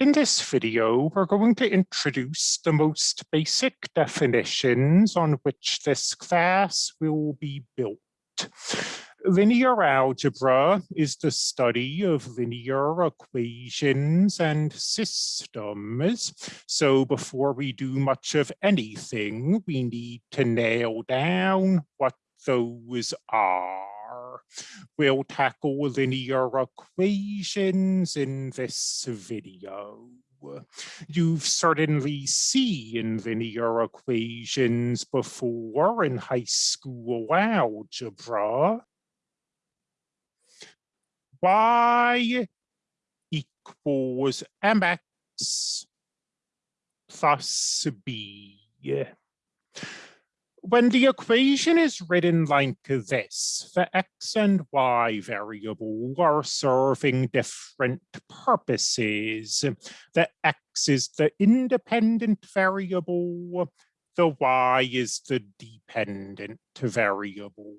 In this video, we're going to introduce the most basic definitions on which this class will be built. Linear algebra is the study of linear equations and systems. So before we do much of anything, we need to nail down what those are. We'll tackle linear equations in this video. You've certainly seen linear equations before in high school algebra. Y equals mx plus b when the equation is written like this, the x and y variable are serving different purposes. The x is the independent variable, the y is the dependent variable.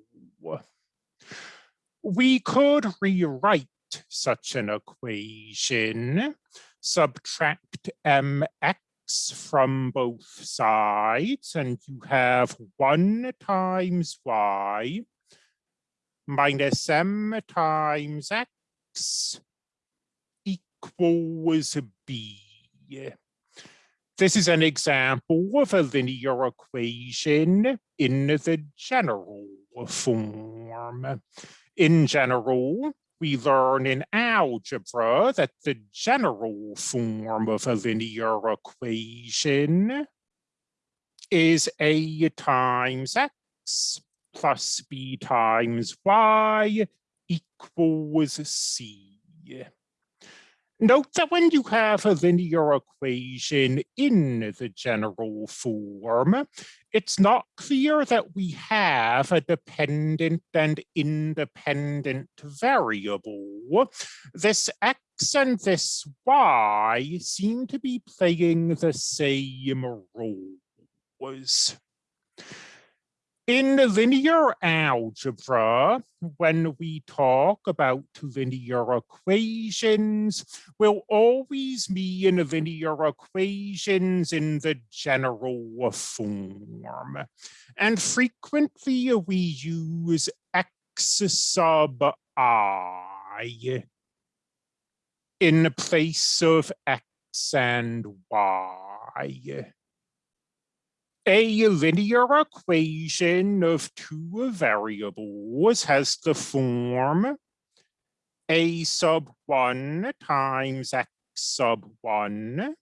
We could rewrite such an equation, subtract mx from both sides and you have 1 times y minus m times x equals b. This is an example of a linear equation in the general form. In general, we learn in algebra that the general form of a linear equation is a times x plus b times y equals c. Note that when you have a linear equation in the general form, it's not clear that we have a dependent and independent variable. This x and this y seem to be playing the same roles. In linear algebra, when we talk about linear equations, we'll always mean linear equations in the general form. And frequently we use x sub i in place of x and y a linear equation of two variables has the form a sub 1 times x sub 1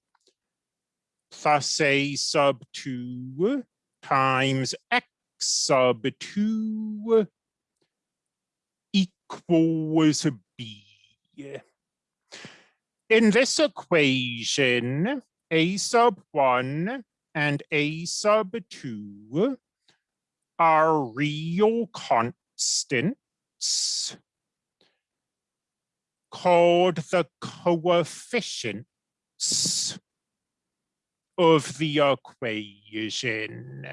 plus a sub 2 times x sub 2 equals b. In this equation, a sub 1 and a sub 2 are real constants called the coefficients of the equation,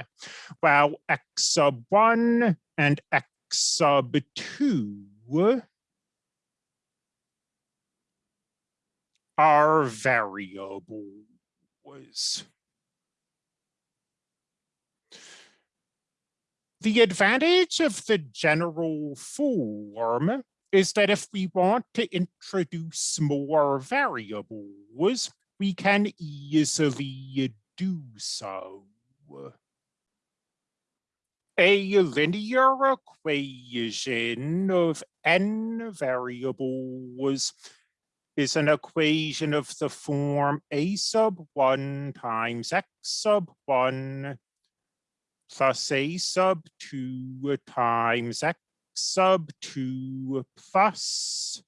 while x sub 1 and x sub 2 are variables. The advantage of the general form is that if we want to introduce more variables, we can easily do so. A linear equation of n variables is an equation of the form a sub 1 times x sub 1 plus a sub 2 times x sub 2 plus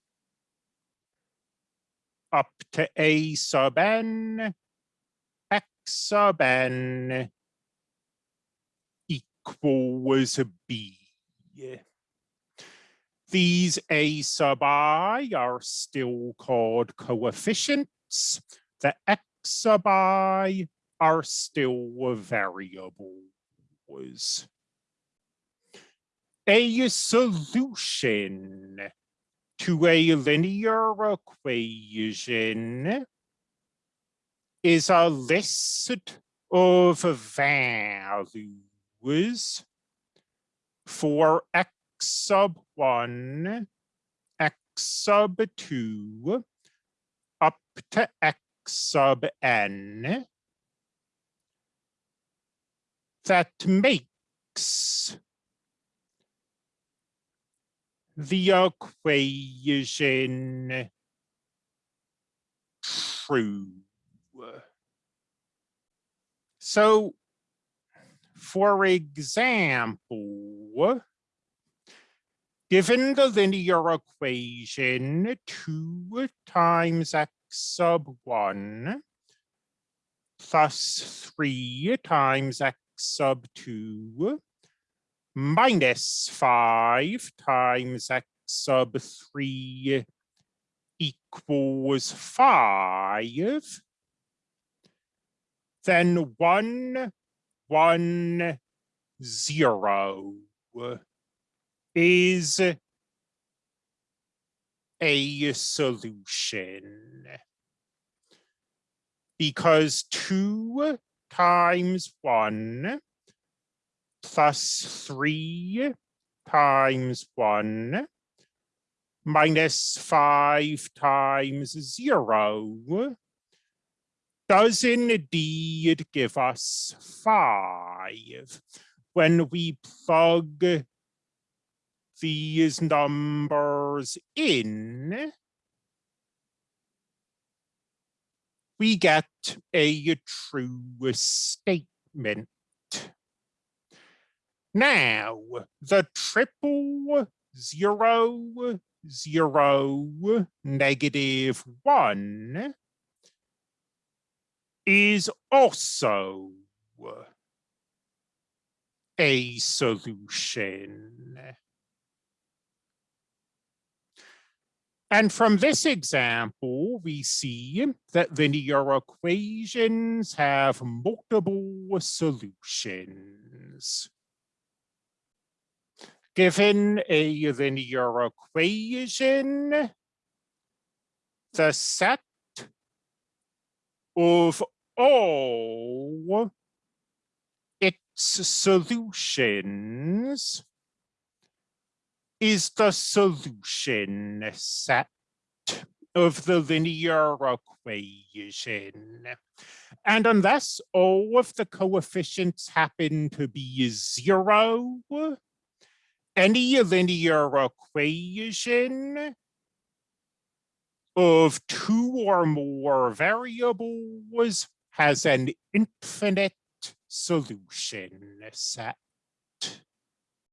up to a sub n x sub n equals b. These a sub i are still called coefficients. The x sub i are still a variable was. A solution to a linear equation is a list of values for x sub 1, x sub 2, up to x sub n that makes the equation true. So, for example, given the linear equation 2 times x sub 1 plus 3 times x sub 2 minus 5 times x sub 3 equals 5, then 1, 1, 0 is a solution. Because 2 times 1 plus 3 times 1 minus 5 times 0 does indeed give us 5 when we plug these numbers in we get a true statement. Now, the triple zero, zero, negative one is also a solution. And from this example, we see that linear equations have multiple solutions. Given a linear equation, the set of all its solutions is the solution set of the linear equation. And unless all of the coefficients happen to be zero, any linear equation of two or more variables has an infinite solution set.